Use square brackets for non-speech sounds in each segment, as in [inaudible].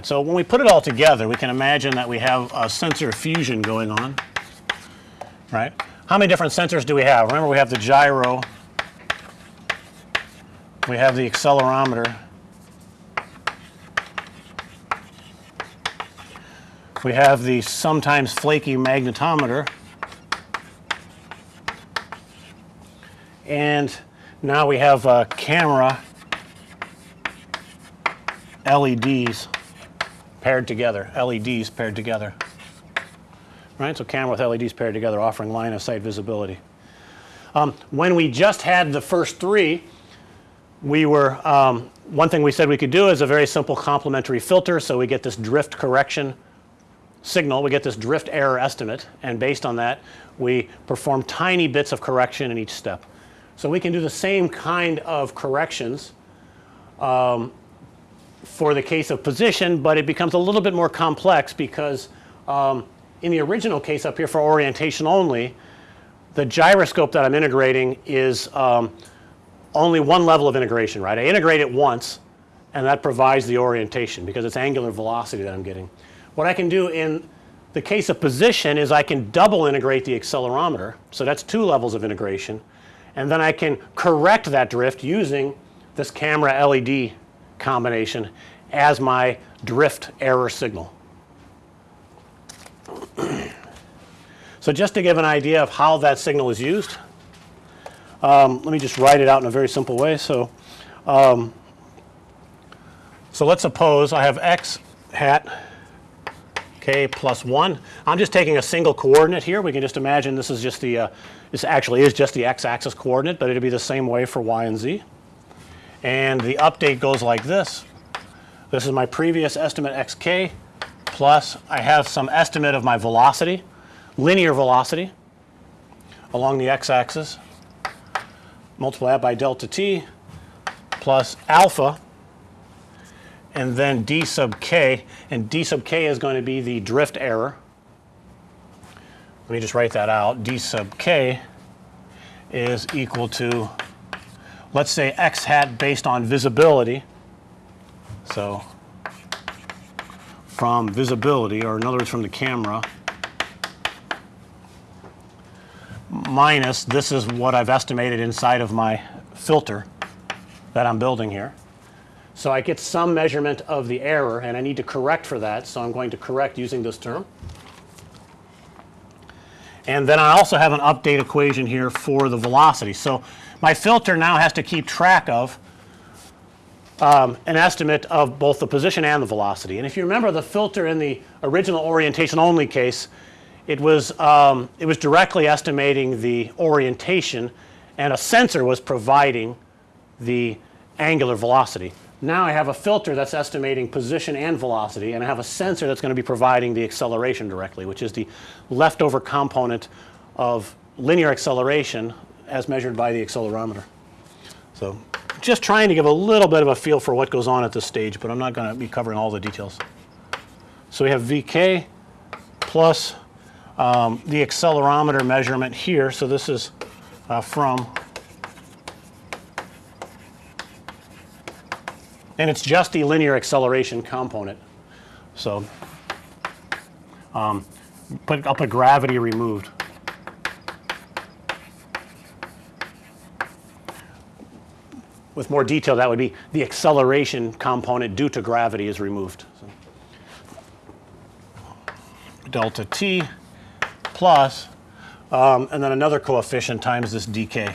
right. So when we put it all together, we can imagine that we have a sensor fusion going on, right? How many different sensors do we have? Remember we have the gyro, we have the accelerometer, we have the sometimes flaky magnetometer, and now we have a camera LEDs paired together, LEDs paired together. Right, so camera with LEDs paired together offering line of sight visibility. Um, when we just had the first three, we were um, one thing we said we could do is a very simple complementary filter. So, we get this drift correction signal, we get this drift error estimate and based on that we perform tiny bits of correction in each step. So, we can do the same kind of corrections um, for the case of position, but it becomes a little bit more complex because um, in the original case up here for orientation only, the gyroscope that I'm integrating is um, only one level of integration, right. I integrate it once and that provides the orientation because it's angular velocity that I'm getting. What I can do in the case of position is I can double integrate the accelerometer. So, that's two levels of integration and then I can correct that drift using this camera LED combination as my drift error signal. [clears throat] so, just to give an idea of how that signal is used, um, let me just write it out in a very simple way. So, um, so let's suppose I have x hat k plus 1. I'm just taking a single coordinate here. We can just imagine this is just the uh, this actually is just the x axis coordinate, but it'll be the same way for y and z and the update goes like this. This is my previous estimate xk plus I have some estimate of my velocity, linear velocity along the x axis, multiply that by delta t plus alpha and then d sub k and d sub k is going to be the drift error. Let me just write that out d sub k is equal to let's say x hat based on visibility. So, from visibility or in other words from the camera minus this is what I've estimated inside of my filter that I'm building here. So, I get some measurement of the error and I need to correct for that. So, I'm going to correct using this term. And then I also have an update equation here for the velocity. So, my filter now has to keep track of um, an estimate of both the position and the velocity. And if you remember the filter in the original orientation only case, it was um, it was directly estimating the orientation and a sensor was providing the angular velocity. Now I have a filter that's estimating position and velocity and I have a sensor that's going to be providing the acceleration directly which is the leftover component of linear acceleration as measured by the accelerometer. So, just trying to give a little bit of a feel for what goes on at this stage, but I'm not going to be covering all the details. So, we have VK plus um, the accelerometer measurement here. So, this is uh, from and it's just the linear acceleration component. So, um, put, I'll put gravity removed. with more detail that would be the acceleration component due to gravity is removed. So, delta t plus um, and then another coefficient times this dk.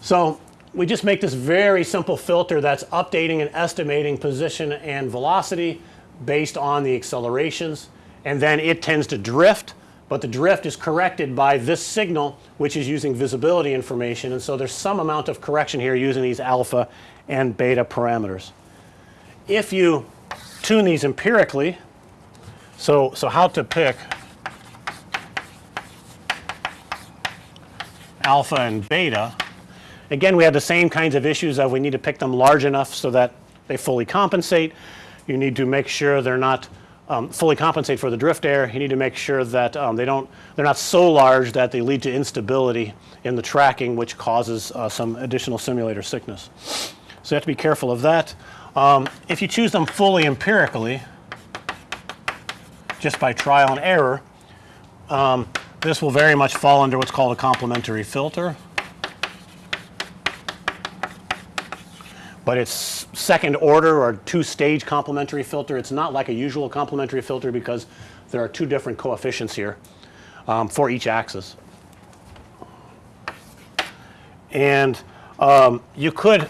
So, we just make this very simple filter that's updating and estimating position and velocity based on the accelerations and then it tends to drift but the drift is corrected by this signal which is using visibility information and so there's some amount of correction here using these alpha and beta parameters. If you tune these empirically, so, so how to pick alpha and beta, again we have the same kinds of issues of we need to pick them large enough so that they fully compensate. You need to make sure they're not um, fully compensate for the drift air. you need to make sure that um, they don't they're not so large that they lead to instability in the tracking which causes uh, some additional simulator sickness. So, you have to be careful of that. Um, if you choose them fully empirically, just by trial and error, um, this will very much fall under what's called a complementary filter. But it's second order or two stage complementary filter. It's not like a usual complementary filter because there are two different coefficients here um, for each axis. And um, you could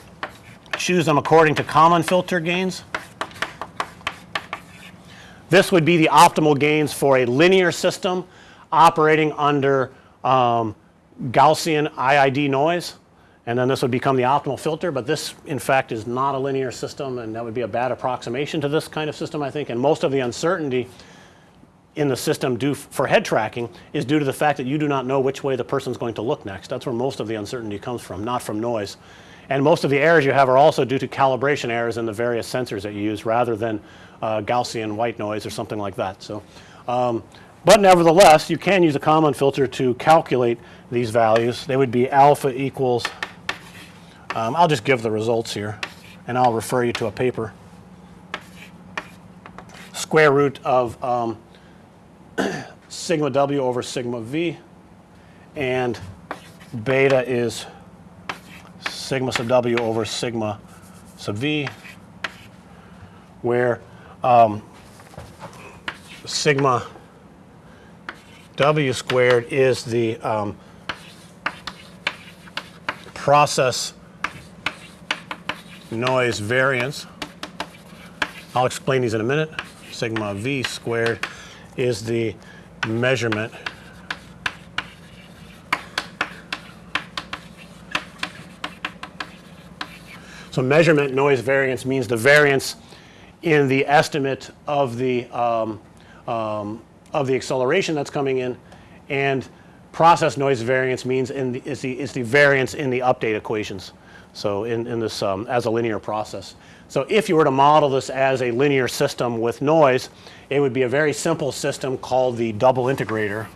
choose them according to Kalman filter gains. This would be the optimal gains for a linear system operating under um, Gaussian IID noise and then this would become the optimal filter, but this in fact is not a linear system and that would be a bad approximation to this kind of system I think and most of the uncertainty in the system due for head tracking is due to the fact that you do not know which way the person is going to look next. That's where most of the uncertainty comes from, not from noise. And most of the errors you have are also due to calibration errors in the various sensors that you use rather than uh, Gaussian white noise or something like that. So, um, but nevertheless you can use a Kalman filter to calculate these values. They would be alpha equals, um, I'll just give the results here and I'll refer you to a paper. Square root of um, [clears throat] sigma w over sigma v and beta is sigma sub w over sigma sub v where um, sigma w squared is the um, process noise variance. I'll explain these in a minute. Sigma v squared is the measurement So measurement noise variance means the variance in the estimate of the um, um, of the acceleration that's coming in and process noise variance means in the is the is the variance in the update equations. So in, in this um, as a linear process. So if you were to model this as a linear system with noise, it would be a very simple system called the double integrator.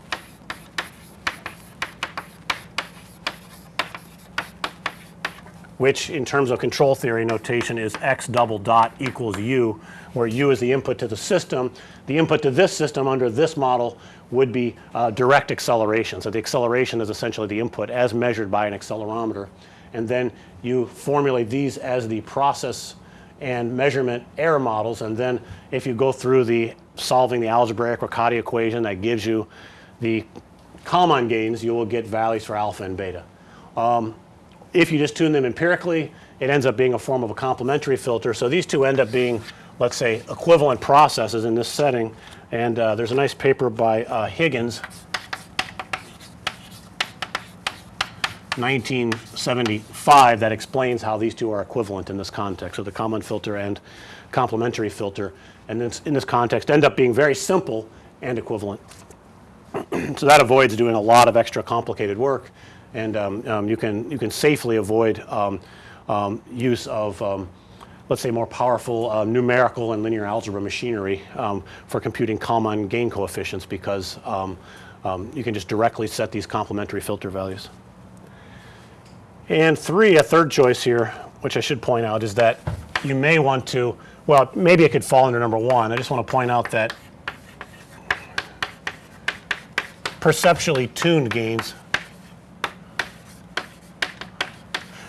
which in terms of control theory notation is x double dot equals u, where u is the input to the system. The input to this system under this model would be uh, direct acceleration. So the acceleration is essentially the input as measured by an accelerometer. And then you formulate these as the process and measurement error models and then if you go through the solving the algebraic Riccati equation that gives you the Kalman gains you will get values for alpha and beta. Um, if you just tune them empirically it ends up being a form of a complementary filter. So these two end up being let's say equivalent processes in this setting and uh, there's a nice paper by uh, Higgins 1975 that explains how these two are equivalent in this context. So the Kalman filter and complementary filter and this, in this context end up being very simple and equivalent. [clears throat] so that avoids doing a lot of extra complicated work and um, um, you can you can safely avoid um, um use of um, let's say more powerful uh, numerical and linear algebra machinery um, for computing Kalman gain coefficients because you can just directly set these complementary filter values. And three, a third choice here, which I should point out is that you may want to, well, maybe it could fall under number one. I just want to point out that perceptually tuned gains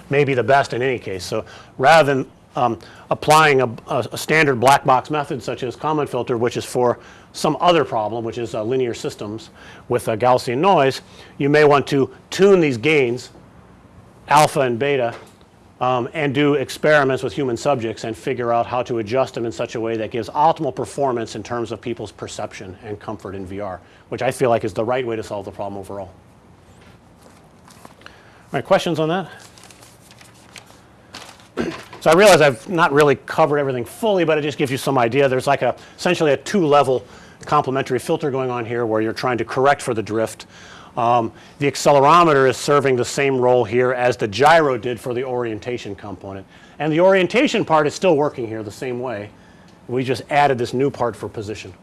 may be the best in any case. So rather than um, applying a, a, a, standard black box method such as Kalman filter which is for some other problem which is uh, linear systems with a Gaussian noise, you may want to tune these gains alpha and beta um, and do experiments with human subjects and figure out how to adjust them in such a way that gives optimal performance in terms of people's perception and comfort in VR, which I feel like is the right way to solve the problem overall. All right, questions on that? So I realize I've not really covered everything fully, but it just gives you some idea. There's like a essentially a two level complementary filter going on here where you're trying to correct for the drift um, the accelerometer is serving the same role here as the gyro did for the orientation component. And the orientation part is still working here the same way. We just added this new part for position.